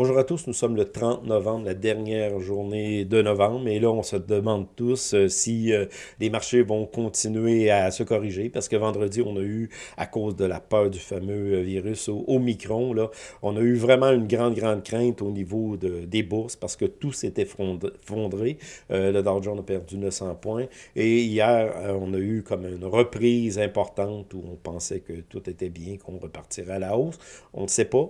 Bonjour à tous, nous sommes le 30 novembre, la dernière journée de novembre, et là on se demande tous euh, si euh, les marchés vont continuer à se corriger, parce que vendredi on a eu, à cause de la peur du fameux euh, virus au, Omicron, on a eu vraiment une grande, grande crainte au niveau de, des bourses, parce que tout s'était fondré, le Dow Jones a perdu 900 points, et hier on a eu comme une reprise importante où on pensait que tout était bien, qu'on repartirait à la hausse, on ne sait pas,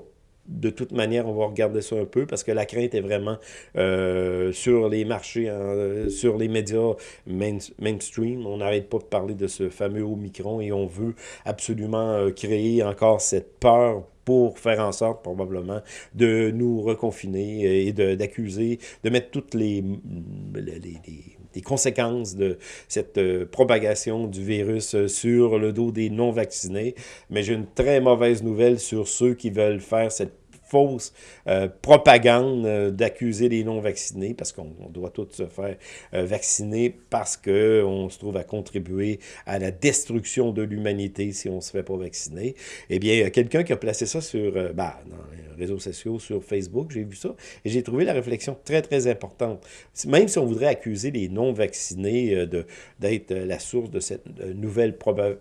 de toute manière, on va regarder ça un peu parce que la crainte est vraiment euh, sur les marchés, hein, sur les médias mainstream. On n'arrête pas de parler de ce fameux Omicron et on veut absolument euh, créer encore cette peur pour faire en sorte, probablement, de nous reconfiner et d'accuser, de, mettre toutes les, les, conséquences de cette euh, propagation du virus sur le dos des non-vaccinés. Mais j'ai une très mauvaise nouvelle sur ceux qui veulent faire cette fausse euh, propagande euh, d'accuser les non-vaccinés, parce qu'on doit tous se faire euh, vacciner parce qu'on se trouve à contribuer à la destruction de l'humanité si on ne se fait pas vacciner. Eh bien, il y a quelqu'un qui a placé ça sur, bah, dans les réseaux sociaux, sur Facebook, j'ai vu ça, et j'ai trouvé la réflexion très, très importante. Même si on voudrait accuser les non-vaccinés d'être la source de cette nouvelle propagande,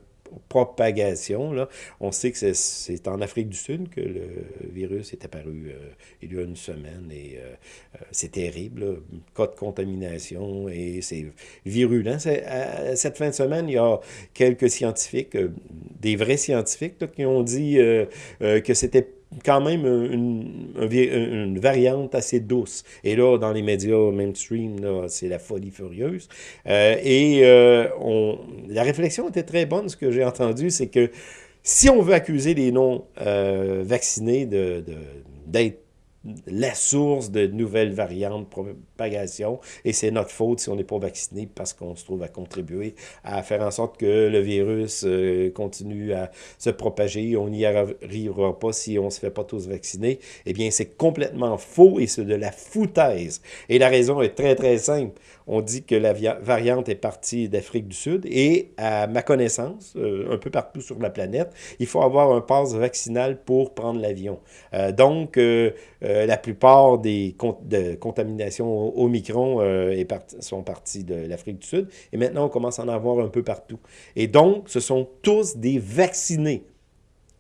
propagation. Là. On sait que c'est en Afrique du Sud que le virus est apparu euh, il y a une semaine et euh, euh, c'est terrible. Cas de contamination et c'est virulent. cette fin de semaine, il y a quelques scientifiques, des vrais scientifiques, qui ont dit que c'était quand même une, une, variante assez douce. Et là, dans les médias mainstream, c'est la folie furieuse. Euh, et euh, on, la réflexion était très bonne, ce que j'ai entendu, c'est que si on veut accuser les non-vaccinés euh, d'être la source de nouvelles variantes, propagation, et c'est notre faute si on n'est pas vacciné parce qu'on se trouve à contribuer à faire en sorte que le virus euh, continue à se propager. On n'y arrivera pas si on ne se fait pas tous vacciner. Eh bien, c'est complètement faux et c'est de la foutaise. Et la raison est très, très simple. On dit que la variante est partie d'Afrique du Sud et, à ma connaissance, euh, un peu partout sur la planète, il faut avoir un passe vaccinal pour prendre l'avion. Euh, donc, euh, la plupart des de contaminations Omicron euh, sont parties de l'Afrique du Sud. Et maintenant, on commence à en avoir un peu partout. Et donc, ce sont tous des vaccinés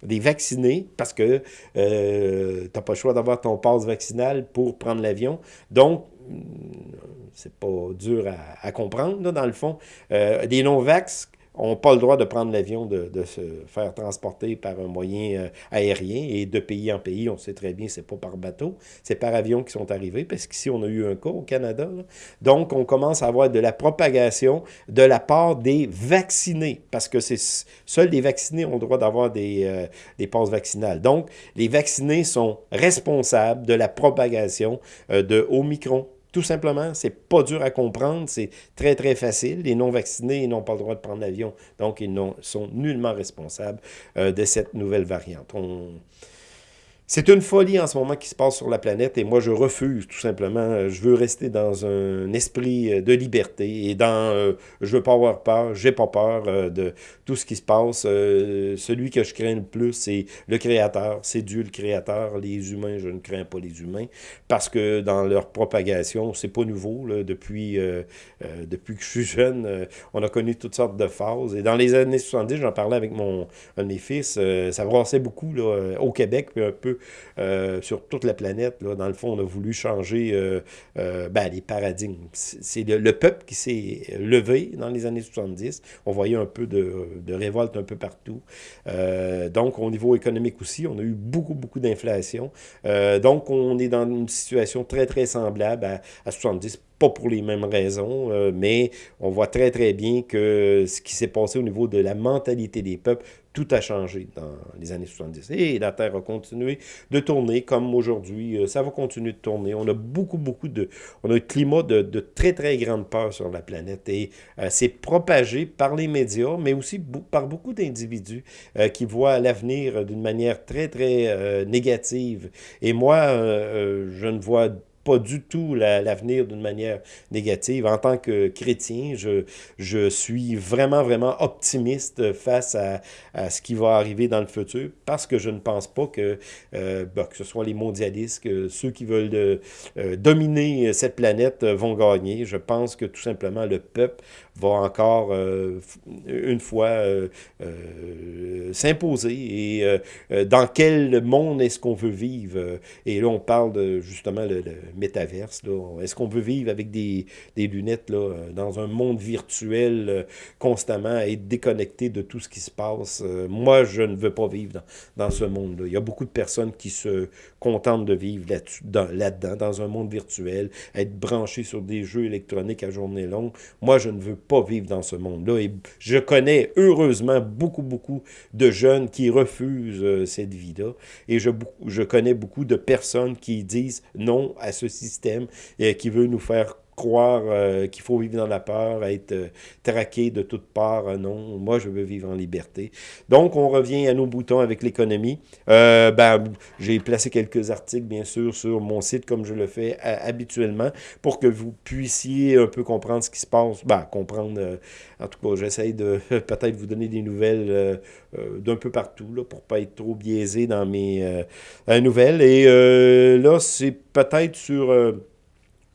des vaccinés, parce que euh, tu n'as pas le choix d'avoir ton passe vaccinal pour prendre l'avion. Donc, c'est pas dur à, comprendre, dans le fond. des non-vax n'ont pas le droit de prendre l'avion, de, se faire transporter par un moyen euh, aérien. Et de pays en pays, on sait très bien, c'est pas par bateau, c'est par avion qu'ils sont arrivés, parce qu'ici, on a eu un cas au Canada. Donc, on commence à avoir de la propagation de la part des vaccinés, parce que c'est seuls les vaccinés ont le droit d'avoir des, euh, des passes vaccinales. Donc, les vaccinés sont responsables de la propagation euh, de Omicron. Tout simplement, c'est pas dur à comprendre, c'est très, très facile. Les non-vaccinés n'ont pas le droit de prendre l'avion, donc ils sont nullement responsables euh, de cette nouvelle variante. C'est une folie en ce moment qui se passe sur la planète et moi je refuse tout simplement. Je veux rester dans un esprit euh, de liberté et dans euh, je veux pas avoir peur, j'ai pas peur euh, de tout ce qui se passe. celui que je crains le plus, c'est le Créateur, c'est Dieu le Créateur. Les humains, je ne crains pas les humains parce que dans leur propagation, c'est pas nouveau. Là, depuis, depuis que je suis jeune, on a connu toutes sortes de phases. Et dans les années 70, j'en parlais avec mon, un de fils, ça brassait beaucoup là, au Québec, puis un peu euh, sur toute la planète. Là. Dans le fond, on a voulu changer euh, euh, ben, les paradigmes. C'est le, peuple qui s'est levé dans les années 70. On voyait un peu de, révolte un peu partout. donc, au niveau économique aussi, on a eu beaucoup, beaucoup d'inflation. donc, on est dans une situation très, très semblable à, à 70 pas pour les mêmes raisons, euh, mais on voit très, très bien que ce qui s'est passé au niveau de la mentalité des peuples, tout a changé dans les années 70. Et la Terre a continué de tourner comme aujourd'hui. Euh, ça va continuer de tourner. On a beaucoup, beaucoup de... On a un climat de, très, très grande peur sur la planète. Et euh, c'est propagé par les médias, mais aussi par beaucoup d'individus qui voient l'avenir d'une manière très, très négative. Et moi, je ne vois pas du tout l'avenir d'une manière négative. En tant que chrétien, je, suis vraiment, vraiment optimiste face à, ce qui va arriver dans le futur parce que je ne pense pas que, euh, que ce soit les mondialistes, ceux qui veulent de, euh, dominer cette planète euh, vont gagner. Je pense que tout simplement le peuple va encore une fois s'imposer et dans quel monde est-ce qu'on veut vivre? Et là, on parle de justement le, le métaverse. Est-ce qu'on veut vivre avec des, des, lunettes là, dans un monde virtuel constamment, être déconnecté de tout ce qui se passe? moi, je ne veux pas vivre dans, dans ce monde-là. Il y a beaucoup de personnes qui se contentent de vivre là-dedans, dans, un monde virtuel, être branché sur des jeux électroniques à journée longue. Moi, je ne veux pas vivre dans ce monde-là. Et je connais heureusement beaucoup, beaucoup de jeunes qui refusent euh, cette vie-là. Et je, je connais beaucoup de personnes qui disent non à ce système et qui veut nous faire croire euh, qu'il faut vivre dans la peur, être euh, traqué de toutes parts. Euh, non, moi, je veux vivre en liberté. Donc, on revient à nos boutons avec l'économie. ben, J'ai placé quelques articles, bien sûr, sur mon site, comme je le fais habituellement, pour que vous puissiez un peu comprendre ce qui se passe. Ben, comprendre, en tout cas, j'essaye de peut-être vous donner des nouvelles d'un peu partout, là, pour pas être trop biaisé dans mes nouvelles. Et là, c'est peut-être sur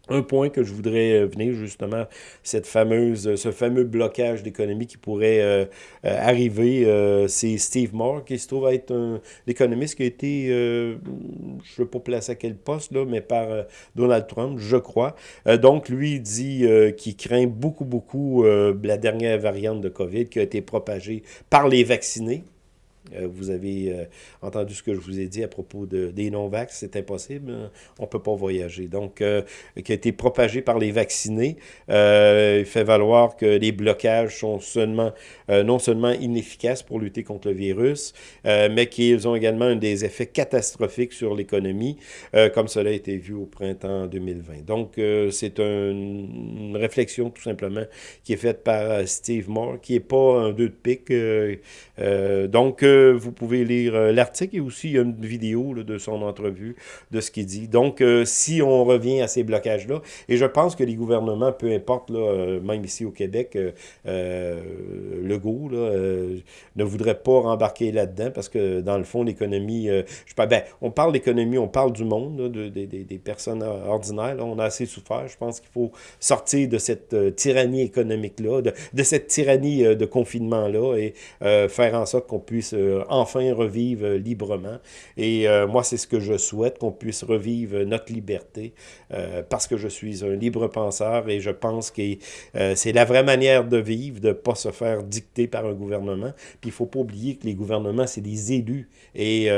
un point que je voudrais euh, venir justement, cette fameuse, ce fameux blocage d'économie qui pourrait euh, euh, arriver, c'est Steve Moore qui se trouve être un économiste qui a été, je ne veux pas placer à quel poste, là, mais par Donald Trump, je crois. donc, lui dit qu'il craint beaucoup, beaucoup la dernière variante de COVID qui a été propagée par les vaccinés. Euh, vous avez euh, entendu ce que je vous ai dit à propos de, des non-vax, c'est impossible, hein. on ne peut pas voyager. Donc, euh, qui a été propagé par les vaccinés, il fait valoir que les blocages sont seulement, non seulement inefficaces pour lutter contre le virus, mais qu'ils ont également des effets catastrophiques sur l'économie, comme cela a été vu au printemps 2020. Donc, c'est une réflexion tout simplement qui est faite par Steve Moore, qui n'est pas un deux de pique. donc, vous pouvez lire euh, l'article et aussi une vidéo de son entrevue, de ce qu'il dit. Donc, euh, si on revient à ces blocages-là, et je pense que les gouvernements, peu importe, là, euh, même ici au Québec, le go ne voudrait pas rembarquer là-dedans parce que, dans le fond, l'économie, je ben, on parle d'économie, on parle du monde, de, des personnes ordinaires, on a assez souffert. Je pense qu'il faut sortir de cette tyrannie économique-là, de, cette tyrannie de confinement-là et faire en sorte qu'on puisse enfin revivre librement. Et euh, moi, c'est ce que je souhaite, qu'on puisse revivre notre liberté, euh, parce que je suis un libre penseur et je pense que euh, c'est la vraie manière de vivre, de ne pas se faire dicter par un gouvernement. Puis il ne faut pas oublier que les gouvernements, c'est des élus. Et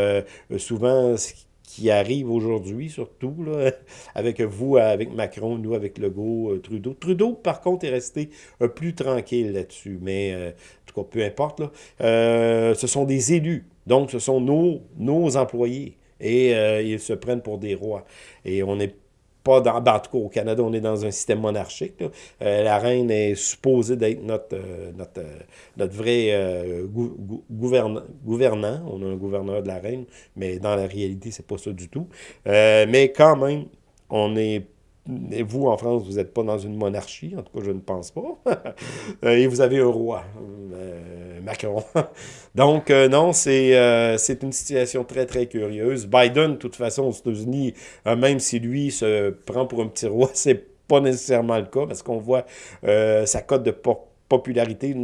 souvent, ce qui arrive aujourd'hui, surtout, là, avec vous, avec Macron, nous, avec Legault, Trudeau. Trudeau, par contre, est resté plus tranquille là-dessus, mais peu importe, là, euh, ce sont des élus. Donc, ce sont nos, nos employés. Et euh, ils se prennent pour des rois. Et on n'est pas dans... Ben, en tout cas, au Canada, on est dans un système monarchique. Euh, la reine est supposée d'être notre, notre, notre vrai gouvernant. On a un gouverneur de la reine, mais dans la réalité, c'est pas ça du tout. mais quand même, on est et vous, en France, vous n'êtes pas dans une monarchie, en tout cas, je ne pense pas. Et vous avez un roi, euh, Macron. Donc, euh, non, euh, c'est une situation très, très curieuse. Biden, de toute façon, aux États-Unis, même si lui se prend pour un petit roi, c'est pas nécessairement le cas, parce qu'on voit sa cote de popularité.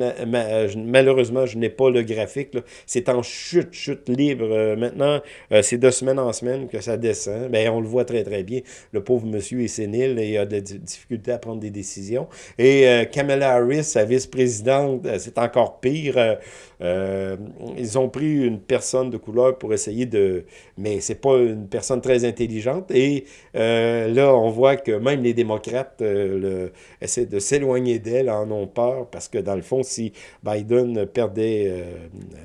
Malheureusement, je n'ai pas le graphique. C'est en chute, chute libre. Euh, maintenant, euh, c'est de semaine en semaine que ça descend. ben, on le voit très, très bien. Le pauvre monsieur est sénile et a des difficultés à prendre des décisions. Et euh, Kamala Harris, sa vice-présidente, c'est encore pire. Ils ont pris une personne de couleur pour essayer de... Mais c'est pas une personne très intelligente. Et là, on voit que même les démocrates le, essaient de s'éloigner d'elle, en ont peur parce que dans le fond, si Biden perdait, euh, euh,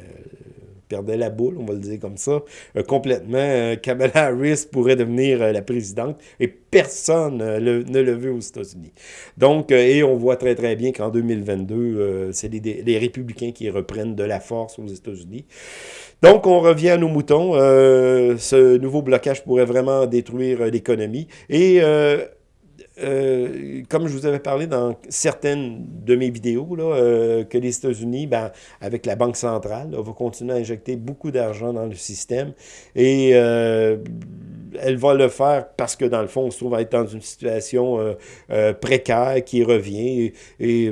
perdait la boule, on va le dire comme ça, euh, complètement. Euh, Kamala Harris pourrait devenir la présidente et personne ne le veut aux États-Unis. Donc, et on voit très très bien qu'en 2022, c'est les, républicains qui reprennent de la force aux États-Unis. Donc, on revient à nos moutons. ce nouveau blocage pourrait vraiment détruire l'économie. Et euh, comme je vous avais parlé dans certaines de mes vidéos, là, euh, que les États-Unis, ben, avec la Banque centrale, là, va continuer à injecter beaucoup d'argent dans le système. Et euh, elle va le faire parce que, dans le fond, on se trouve à être dans une situation précaire qui revient. Et,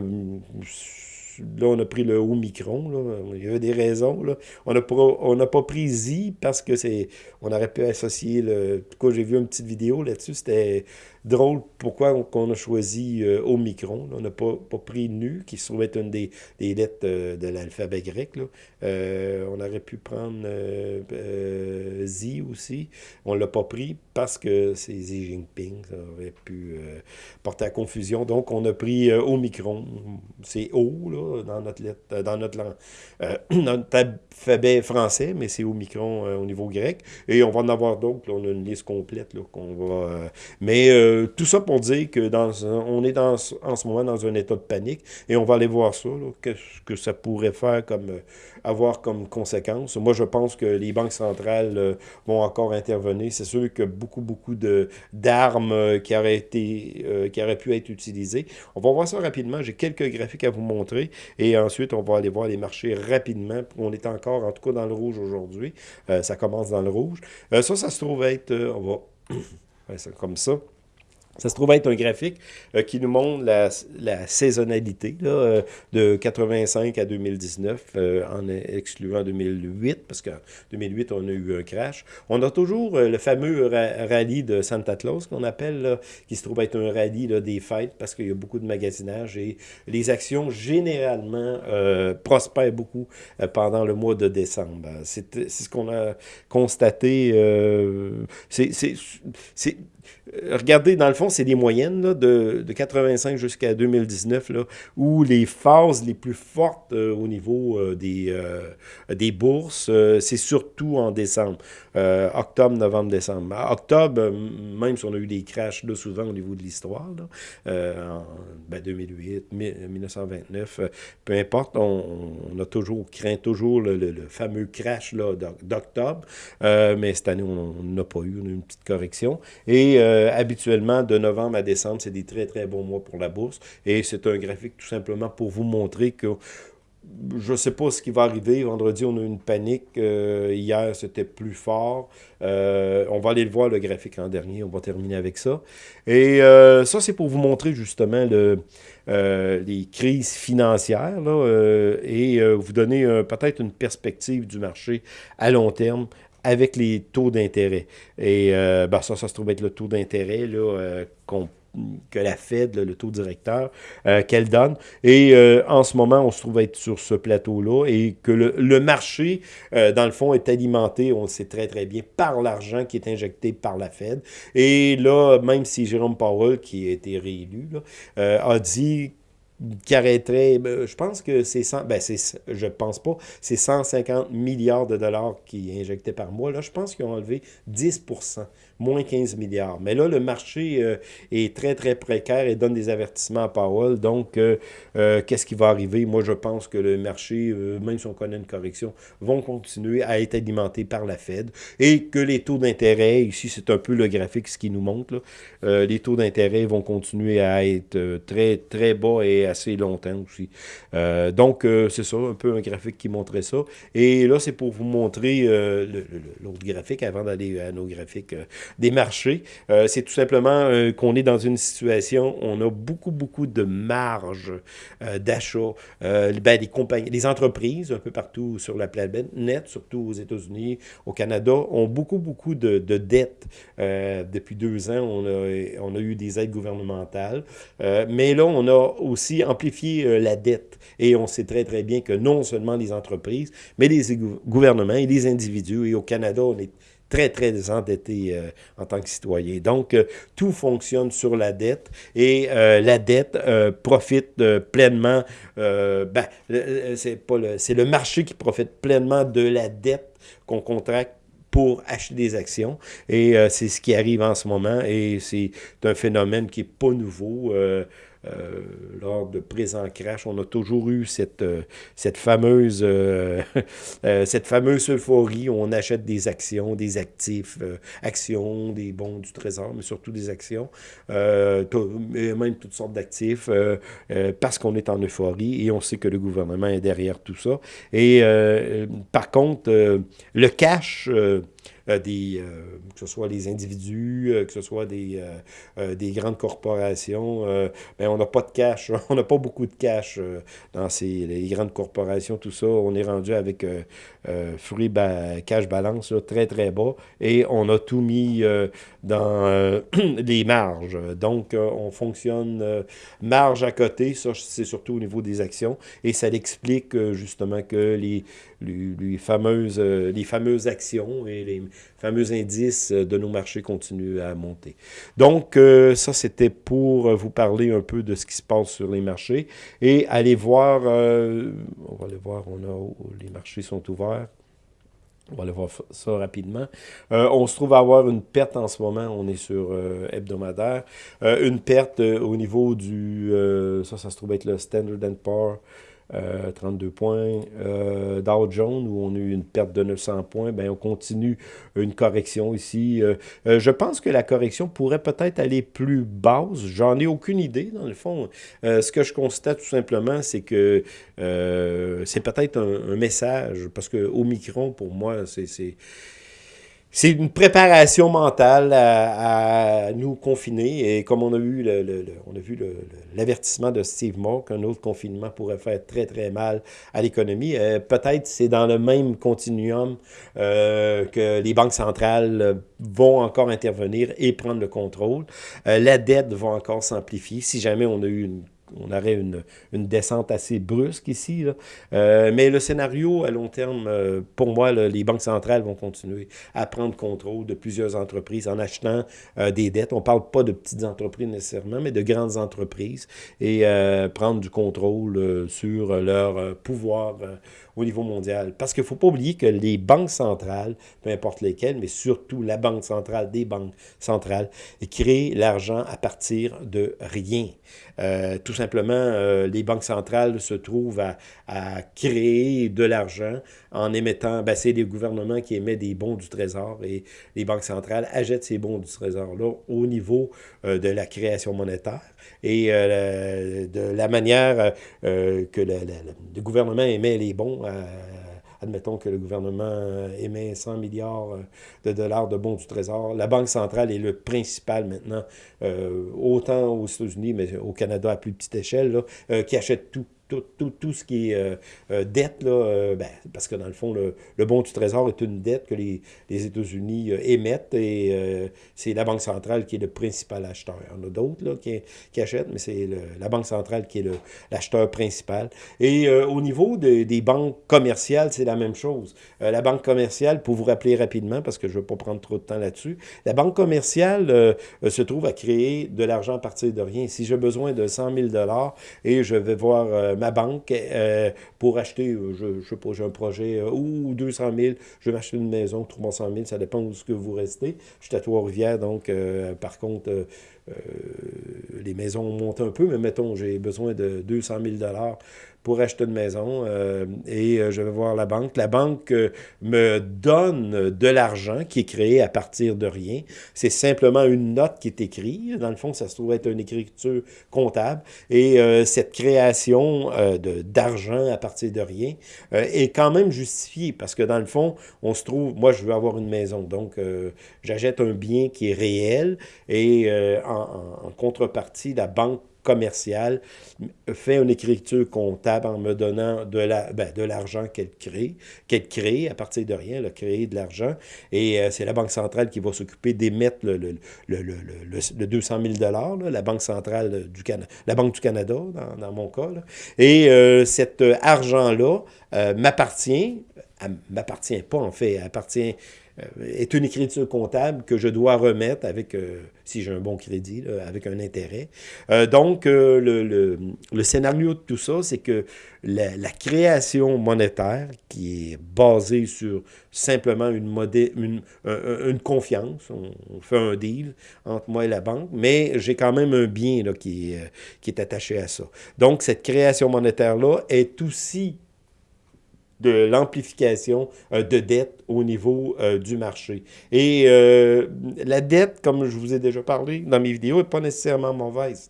là, on a pris le Omicron, là. il y avait des raisons. On n'a pas, pas pris Z parce que c'est. On aurait pu associer le. En tout cas, j'ai vu une petite vidéo là-dessus, c'était drôle pourquoi on, a choisi euh, Omicron. On n'a pas, pas, pris Nu, qui se trouve être une des, lettres euh, de l'alphabet grec. Euh, on aurait pu prendre Z aussi. On ne l'a pas pris parce que c'est Xi Jinping. Ça aurait pu porter à confusion. Donc, on a pris Omicron. C'est O là, dans notre lettre, dans notre langue. notre alphabet français, mais c'est Omicron au niveau grec. Et on va en avoir d'autres. On a une liste complète qu'on va. mais euh, tout ça pour dire que on est en ce moment dans un état de panique et on va aller voir ça, qu'est-ce que ça pourrait faire comme euh, avoir comme conséquence. Moi, je pense que les banques centrales euh, vont encore intervenir. C'est sûr que beaucoup, beaucoup d'armes qui, auraient qui auraient pu être utilisées. On va voir ça rapidement. J'ai quelques graphiques à vous montrer et ensuite, on va aller voir les marchés rapidement. On est encore, en tout cas, dans le rouge aujourd'hui. ça commence dans le rouge. ça, ça se trouve être... on va... comme ça. Ça se trouve être un graphique euh, qui nous montre la, la saisonnalité euh, de 85 à 2019, euh, en excluant 2008, parce qu'en 2008, on a eu un crash. On a toujours le fameux rallye de Santa Claus, qu'on appelle, qui se trouve être un rallye des fêtes, parce qu'il y a beaucoup de magasinage et les actions, généralement, prospèrent beaucoup pendant le mois de décembre. C'est ce qu'on a constaté. c'est regardez, dans le fond, c'est des moyennes de, de, 85 jusqu'à 2019, là, où les phases les plus fortes euh, au niveau euh, des, des bourses, c'est surtout en décembre. octobre, novembre, décembre. octobre, même si on a eu des crashs là, souvent au niveau de l'histoire, en ben, 2008, 1929, peu importe, on, a toujours craint toujours le, fameux crash d'octobre, mais cette année, on n'a pas eu, eu une petite correction. Et euh, habituellement, de novembre à décembre, c'est des très, très bons mois pour la bourse. Et c'est un graphique tout simplement pour vous montrer que je ne sais pas ce qui va arriver. Vendredi, on a eu une panique. Euh, hier, c'était plus fort. Euh, on va aller le voir, le graphique en dernier. On va terminer avec ça. Et ça, c'est pour vous montrer justement le, les crises financières et vous donner peut-être une perspective du marché à long terme avec les taux d'intérêt. Et euh, ben ça, ça se trouve être le taux d'intérêt euh, que la Fed, le taux directeur, euh, qu'elle donne. Et en ce moment, on se trouve être sur ce plateau-là et que le, marché, dans le fond, est alimenté, on le sait très très bien, par l'argent qui est injecté par la Fed. Et là, même si Jérôme Powell, qui a été réélu, a dit qui arrêterait, ben, je pense que c'est 100, ben c'est, je pense pas, c'est 150 milliards de dollars qui est injecté par mois. Là, je pense qu'ils ont enlevé 10% moins 15 milliards. Mais là, le marché euh, est très, très précaire et donne des avertissements à Powell. Donc, euh, euh, qu'est-ce qui va arriver? Moi, je pense que le marché, même si on connaît une correction, vont continuer à être alimentés par la Fed et que les taux d'intérêt, ici, c'est un peu le graphique ce qui nous montre, les taux d'intérêt vont continuer à être très, très bas et assez longtemps aussi. donc, c'est ça, un peu un graphique qui montrait ça. Et là, c'est pour vous montrer l'autre graphique avant d'aller à nos graphiques des marchés. Euh, c'est tout simplement euh, qu'on est dans une situation, on a beaucoup, beaucoup de marge euh, d'achat. Ben, les compagnies, les entreprises, un peu partout sur la planète, net, surtout aux États-Unis, au Canada, ont beaucoup, beaucoup de, de dettes. depuis deux ans, on a eu des aides gouvernementales. mais là, on a aussi amplifié la dette. Et on sait très, très bien que non seulement les entreprises, mais les gouvernements et les individus, et au Canada, on est très, très endetté en tant que citoyen. Donc, tout fonctionne sur la dette et la dette profite pleinement, ben, c'est le, le marché qui profite pleinement de la dette qu'on contracte pour acheter des actions. Et euh, c'est ce qui arrive en ce moment. Et c'est un phénomène qui n'est pas nouveau. Euh, lors de présents crash, on a toujours eu cette, euh, cette, fameuse, euh, cette fameuse euphorie où on achète des actions, des actifs, actions, des bons du trésor, mais surtout des actions, même toutes sortes d'actifs, parce qu'on est en euphorie et on sait que le gouvernement est derrière tout ça. Et par contre, le cash des, euh, que ce soit les individus, euh, que ce soit des, des grandes corporations. ben, on n'a pas de cash, on n'a pas beaucoup de cash dans ces, les grandes corporations, tout ça. On est rendu avec Free Cash Balance très, très bas et on a tout mis dans les marges. Donc, on fonctionne marge à côté, ça c'est surtout au niveau des actions et ça explique justement que les, les, fameuses, les fameuses actions et les fameux indices de nos marchés continuent à monter. Donc, euh, ça, c'était pour vous parler un peu de ce qui se passe sur les marchés. Et allez voir, euh, on va aller voir, on a, les marchés sont ouverts. On va aller voir ça rapidement. Euh, on se trouve à avoir une perte en ce moment. On est sur hebdomadaire. une perte au niveau du... ça, ça se trouve être le Standard Poor's 32 euh, points. Euh, Dow Jones, où on a eu une perte de 900 points, ben, on continue une correction ici. Euh, je pense que la correction pourrait peut-être aller plus basse. J'en ai aucune idée, dans le fond. ce que je constate tout simplement, c'est que c'est peut-être un, un, message, parce que Omicron, pour moi, c'est c'est une préparation mentale à, nous confiner. Et comme on a eu le, on a vu l'avertissement de Steve Moore qu'un autre confinement pourrait faire très, très mal à l'économie, euh, peut-être c'est dans le même continuum euh, que les banques centrales vont encore intervenir et prendre le contrôle. Euh, la dette va encore s'amplifier si jamais on a eu une on aurait une, descente assez brusque ici. Euh, mais le scénario à long terme, euh, pour moi, les banques centrales vont continuer à prendre contrôle de plusieurs entreprises en achetant euh, des dettes. On ne parle pas de petites entreprises nécessairement, mais de grandes entreprises et prendre du contrôle sur leur pouvoir au niveau mondial. Parce qu'il ne faut pas oublier que les banques centrales, peu importe lesquelles, mais surtout la banque centrale des banques centrales, créent l'argent à partir de rien. Euh, tout simplement, euh, les banques centrales se trouvent à, créer de l'argent en émettant, ben, c'est les gouvernements qui émettent des bons du Trésor et les banques centrales achètent ces bons du Trésor-là au niveau euh, de la création monétaire et de la manière que le gouvernement émet les bons admettons que le gouvernement émet 100 milliards de dollars de bons du Trésor. La Banque centrale est le principal maintenant, autant aux États-Unis, mais au Canada à plus petite échelle, là, qui achète tout tout, tout, tout, ce qui est euh, euh, dette, là, euh, ben, parce que dans le fond, le, le, bon du Trésor est une dette que les, les États-Unis émettent et c'est la Banque centrale qui est le principal acheteur. Il y en a d'autres qui, qui, achètent, mais c'est la Banque centrale qui est l'acheteur principal. Et au niveau de, des banques commerciales, c'est la même chose. la banque commerciale, pour vous rappeler rapidement, parce que je ne veux pas prendre trop de temps là-dessus, la banque commerciale se trouve à créer de l'argent à partir de rien. Si j'ai besoin de 100 000 et je vais voir ma banque euh, pour acheter, euh, je, je sais pas, j'ai un projet, euh, ou 200 000, je vais m'acheter une maison, 300 000, ça dépend où ce que vous restez. Je suis à Trois-Rivières, donc par contre, les maisons montent un peu, mais mettons, j'ai besoin de 200 000 pour acheter une maison euh, et euh, je vais voir la banque. La banque euh, me donne de l'argent qui est créé à partir de rien. C'est simplement une note qui est écrite. Dans le fond, ça se trouve être une écriture comptable. Et cette création d'argent à partir de rien est quand même justifiée parce que dans le fond, on se trouve, moi je veux avoir une maison, donc j'achète un bien qui est réel et en contrepartie, la banque commerciale fait une écriture comptable en me donnant ben, de l'argent qu'elle crée, qu'elle crée à partir de rien, elle a créé de l'argent, et euh, c'est la Banque centrale qui va s'occuper d'émettre le, le, le, le, 200 000 la Banque centrale du Canada, la Banque du Canada, dans, mon cas, et euh, cet argent-là euh, m'appartient m'appartient pas, en fait. Appartient euh, est une écriture comptable que je dois remettre avec, euh, si j'ai un bon crédit, avec un intérêt. Euh, donc, le, scénario de tout ça, c'est que la, création monétaire, qui est basée sur simplement une, confiance, on, fait un deal entre moi et la banque, mais j'ai quand même un bien qui, qui est attaché à ça. Donc, cette création monétaire-là est aussi de l'amplification euh, de dette au niveau euh, du marché. Et euh, la dette, comme je vous ai déjà parlé dans mes vidéos, n'est pas nécessairement mauvaise.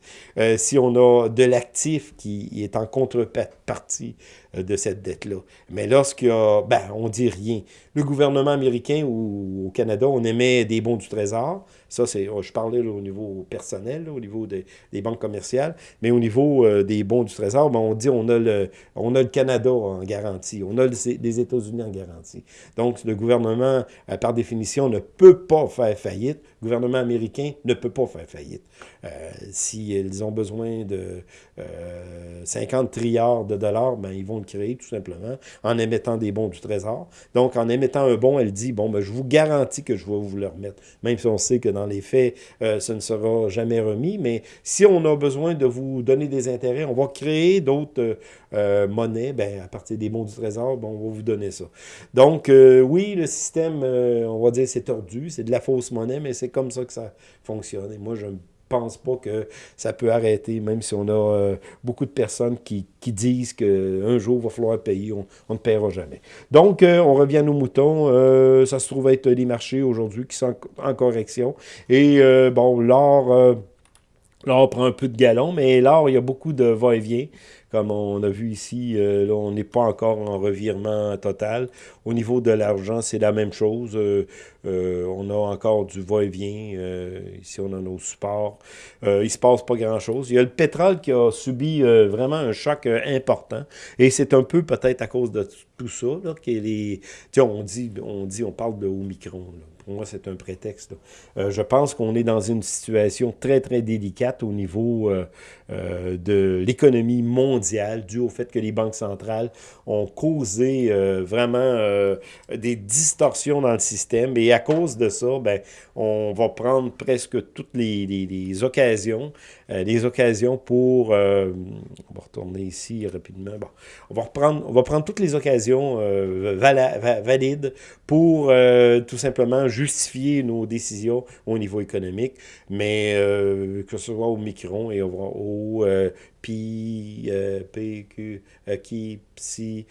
si on a de l'actif qui est en contrepartie de cette dette-là. Mais lorsqu'il y a, ben, on dit rien. Le gouvernement américain ou au Canada, on émet des bons du Trésor. Ça, c'est, je parlais au niveau personnel, au niveau des, banques commerciales, mais au niveau euh, des bons du Trésor, ben, on dit on a, le, on a le Canada en garantie, on a les États-Unis en garantie. Donc, le gouvernement, euh, par définition, ne peut pas faire faillite. Le gouvernement américain ne peut pas faire faillite. Euh, S'ils ont besoin de 50 trilliards de dollars, ben, ils vont créer tout simplement en émettant des bons du Trésor. Donc, en émettant un bon, elle dit, bon, ben, je vous garantis que je vais vous le remettre. Même si on sait que dans les faits, euh, ce ne sera jamais remis. Mais si on a besoin de vous donner des intérêts, on va créer d'autres euh, euh, monnaies. Ben, à partir des bons du Trésor, ben, on va vous donner ça. Donc, oui, le système, on va dire, c'est tordu. C'est de la fausse monnaie, mais c'est comme ça que ça fonctionne. Et moi, je pense pas que ça peut arrêter, même si on a euh, beaucoup de personnes qui, qui disent qu'un jour, il va falloir payer, on, ne paiera jamais. Donc, euh, on revient à nos moutons. Euh, ça se trouve être des marchés aujourd'hui qui sont en correction. Et bon, l'or... L'or prend un peu de galon, mais l'or, il y a beaucoup de va-et-vient. Comme on a vu ici, euh, on n'est pas encore en revirement total. Au niveau de l'argent, c'est la même chose. Euh, euh, on a encore du va-et-vient. ici, on a nos supports. il ne se passe pas grand-chose. Il y a le pétrole qui a subi vraiment un choc important. Et c'est un peu peut-être à cause de tout ça là, que les... On dit, on dit, on parle de Omicron. Là pour moi, c'est un prétexte. Je pense qu'on est dans une situation très, très délicate au niveau euh, de l'économie mondiale, dû au fait que les banques centrales ont causé vraiment des distorsions dans le système. Et à cause de ça, ben, on va prendre presque toutes les, occasions, les occasions pour... on va retourner ici rapidement. Bon, on, va reprendre, on va prendre toutes les occasions valides pour tout simplement justifier nos décisions au niveau économique, mais euh, que ce soit au micron et au euh, pi, euh, p, q, qui, psi,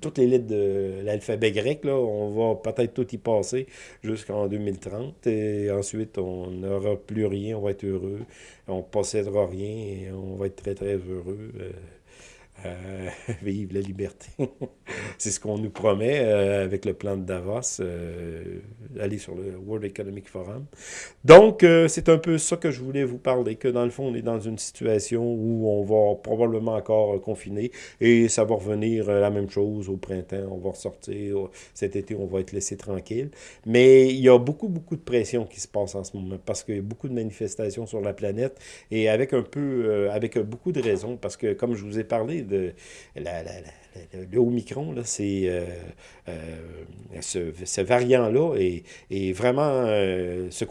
toutes les lettres de l'alphabet grec, là, on va peut-être tout y passer jusqu'en 2030, et ensuite on n'aura plus rien, on va être heureux, on possédera rien et on va être très très heureux. Euh, vive la liberté. c'est ce qu'on nous promet euh, avec le plan de Davos, euh, aller sur le World Economic Forum. Donc, c'est un peu ça que je voulais vous parler, que dans le fond, on est dans une situation où on va probablement encore confiner et ça va revenir la même chose au printemps, on va ressortir, cet été, on va être laissé tranquille. Mais il y a beaucoup, beaucoup de pression qui se passe en ce moment parce qu'il y a beaucoup de manifestations sur la planète et avec un peu, avec beaucoup de raisons parce que, comme je vous ai parlé, de la, la, Omicron, c'est euh, euh, ce, variant-là est, est, vraiment euh, se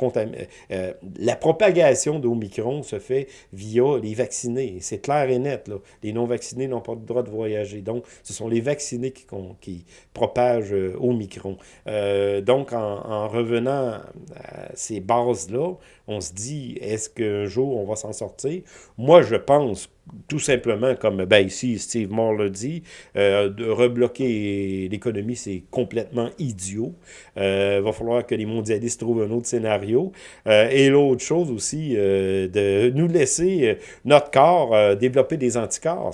la propagation d'Omicron se fait via les vaccinés. C'est clair et net. Là. Les non-vaccinés n'ont pas le droit de voyager. Donc, ce sont les vaccinés qui, qui propagent Omicron. donc, en, en, revenant à ces bases-là, on se dit, est-ce qu'un jour on va s'en sortir? Moi, je pense tout simplement, comme ben, ici Steve Moore le dit, euh, de rebloquer l'économie, c'est complètement idiot. Il euh, va falloir que les mondialistes trouvent un autre scénario. Euh, et l'autre chose aussi, de nous laisser notre corps développer des anticorps.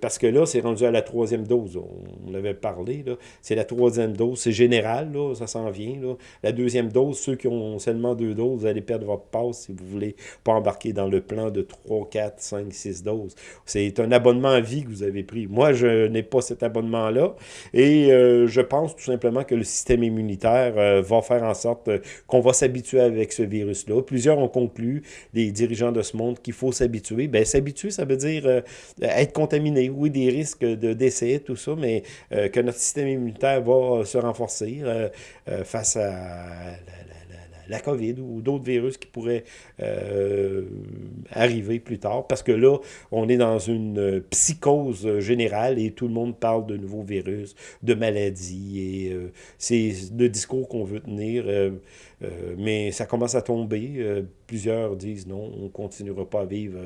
Parce que là, c'est rendu à la troisième dose. On, avait parlé. C'est la troisième dose. C'est général, là, ça s'en vient. Là. La deuxième dose, ceux qui ont seulement deux doses, vous allez perdre passe si vous voulez pas embarquer dans le plan de 3, 4, 5, 6 doses. C'est un abonnement à vie que vous avez pris. Moi, je n'ai pas cet abonnement-là et je pense tout simplement que le système immunitaire va faire en sorte qu'on va s'habituer avec ce virus-là. Plusieurs ont conclu, les dirigeants de ce monde, qu'il faut s'habituer. Ben, s'habituer, ça veut dire être contaminé. Oui, des risques de décès, tout ça, mais que notre système immunitaire va se renforcer face à la, COVID ou d'autres virus qui pourraient euh, arriver plus tard. Parce que là, on est dans une psychose générale et tout le monde parle de nouveaux virus, de maladies. Et euh, c'est le discours qu'on veut tenir. Euh, mais ça commence à tomber. plusieurs disent non, on ne continuera pas à vivre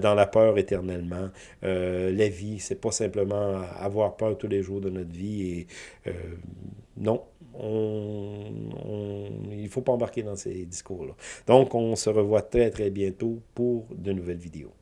dans la peur éternellement. la vie, c'est pas simplement avoir peur tous les jours de notre vie. Et non, il ne faut pas embarquer dans ces discours-là. Donc, on se revoit très, très bientôt pour de nouvelles vidéos.